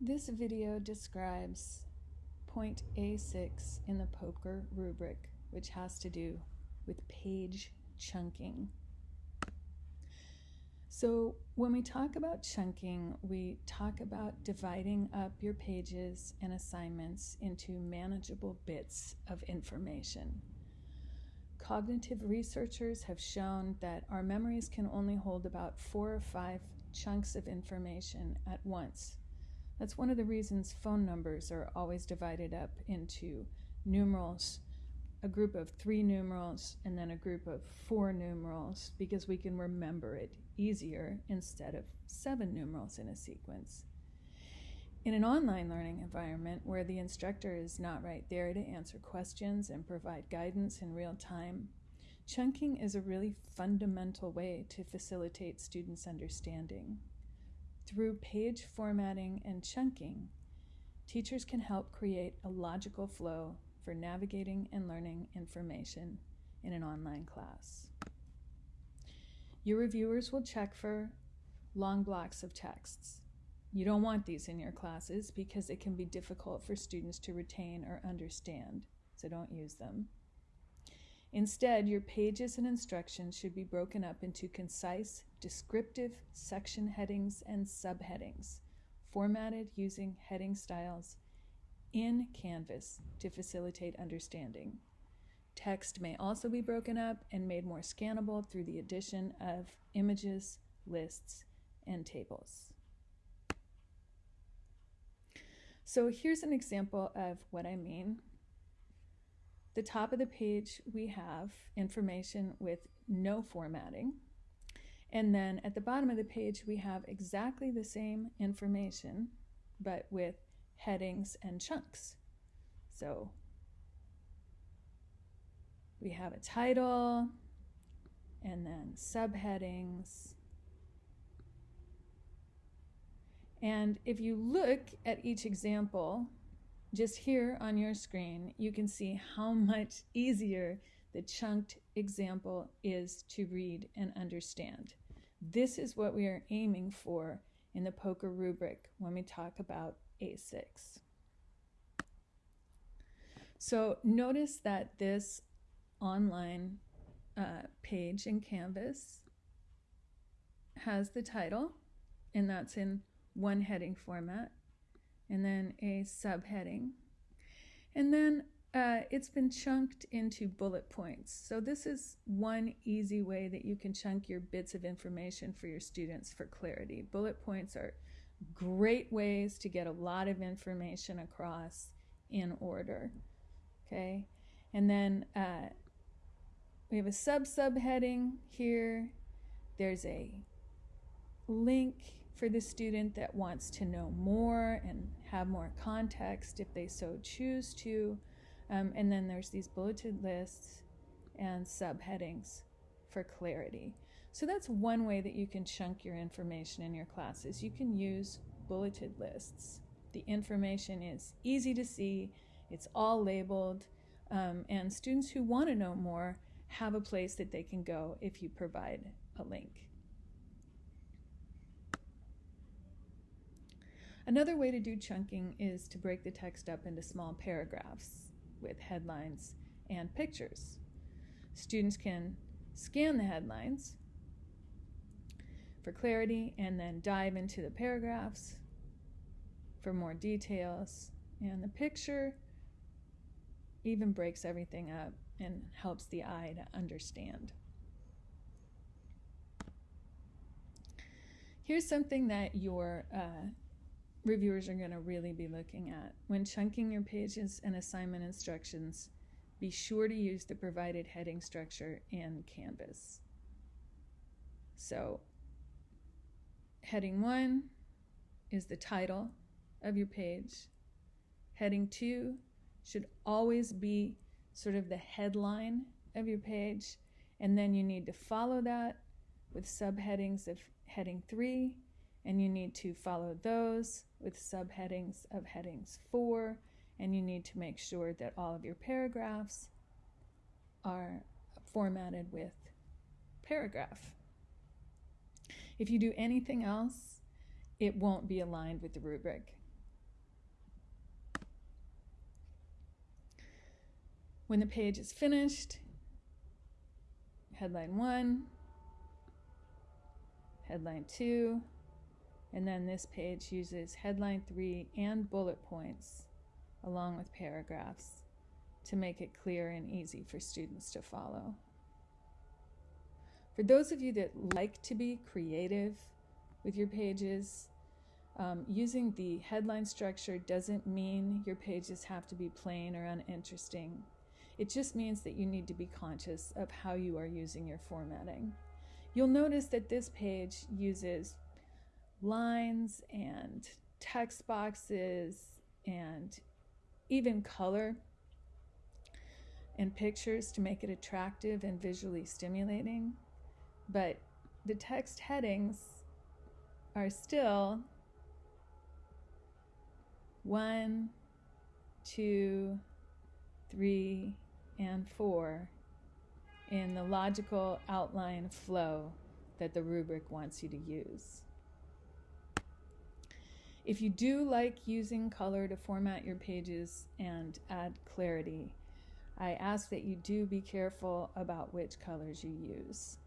This video describes point A6 in the POCR rubric, which has to do with page chunking. So when we talk about chunking, we talk about dividing up your pages and assignments into manageable bits of information. Cognitive researchers have shown that our memories can only hold about four or five chunks of information at once. That's one of the reasons phone numbers are always divided up into numerals, a group of three numerals, and then a group of four numerals, because we can remember it easier instead of seven numerals in a sequence. In an online learning environment where the instructor is not right there to answer questions and provide guidance in real time, chunking is a really fundamental way to facilitate students' understanding. Through page formatting and chunking, teachers can help create a logical flow for navigating and learning information in an online class. Your reviewers will check for long blocks of texts. You don't want these in your classes because it can be difficult for students to retain or understand, so don't use them. Instead, your pages and instructions should be broken up into concise, descriptive section headings and subheadings, formatted using heading styles in Canvas to facilitate understanding. Text may also be broken up and made more scannable through the addition of images, lists, and tables. So here's an example of what I mean. The top of the page, we have information with no formatting. And then at the bottom of the page, we have exactly the same information, but with headings and chunks. So we have a title and then subheadings. And if you look at each example, just here on your screen, you can see how much easier the chunked example is to read and understand. This is what we are aiming for in the POCR rubric when we talk about A6. So notice that this online uh, page in Canvas has the title, and that's in one heading format, and then a subheading. And then uh, it's been chunked into bullet points. So this is one easy way that you can chunk your bits of information for your students for clarity. Bullet points are great ways to get a lot of information across in order. Okay, and then uh, we have a sub subheading here. There's a link for the student that wants to know more and have more context if they so choose to. Um, and then there's these bulleted lists and subheadings for clarity. So that's one way that you can chunk your information in your classes. You can use bulleted lists. The information is easy to see, it's all labeled, um, and students who want to know more have a place that they can go if you provide a link. Another way to do chunking is to break the text up into small paragraphs with headlines and pictures. Students can scan the headlines for clarity and then dive into the paragraphs for more details. And the picture even breaks everything up and helps the eye to understand. Here's something that your uh, reviewers are going to really be looking at. When chunking your pages and assignment instructions, be sure to use the provided heading structure in Canvas. So, heading 1 is the title of your page. Heading 2 should always be sort of the headline of your page, and then you need to follow that with subheadings of heading 3 and you need to follow those with subheadings of headings 4 and you need to make sure that all of your paragraphs are formatted with paragraph. If you do anything else, it won't be aligned with the rubric. When the page is finished, headline 1, headline 2, and then this page uses headline three and bullet points along with paragraphs to make it clear and easy for students to follow. For those of you that like to be creative with your pages, um, using the headline structure doesn't mean your pages have to be plain or uninteresting. It just means that you need to be conscious of how you are using your formatting. You'll notice that this page uses lines and text boxes and even color and pictures to make it attractive and visually stimulating. But the text headings are still one, two, three, and four in the logical outline flow that the rubric wants you to use. If you do like using color to format your pages and add clarity, I ask that you do be careful about which colors you use.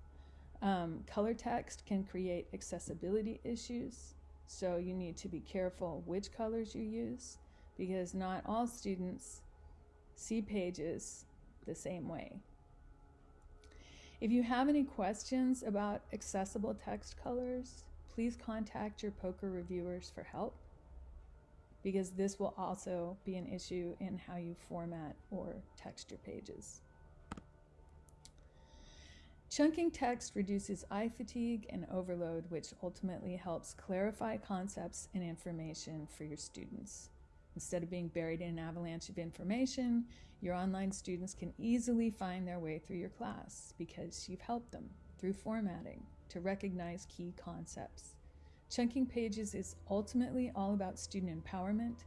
Um, color text can create accessibility issues, so you need to be careful which colors you use because not all students see pages the same way. If you have any questions about accessible text colors, please contact your POCR reviewers for help because this will also be an issue in how you format or text your pages. Chunking text reduces eye fatigue and overload, which ultimately helps clarify concepts and information for your students. Instead of being buried in an avalanche of information, your online students can easily find their way through your class because you've helped them through formatting to recognize key concepts. Chunking pages is ultimately all about student empowerment,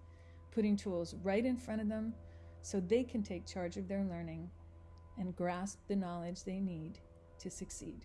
putting tools right in front of them so they can take charge of their learning and grasp the knowledge they need to succeed.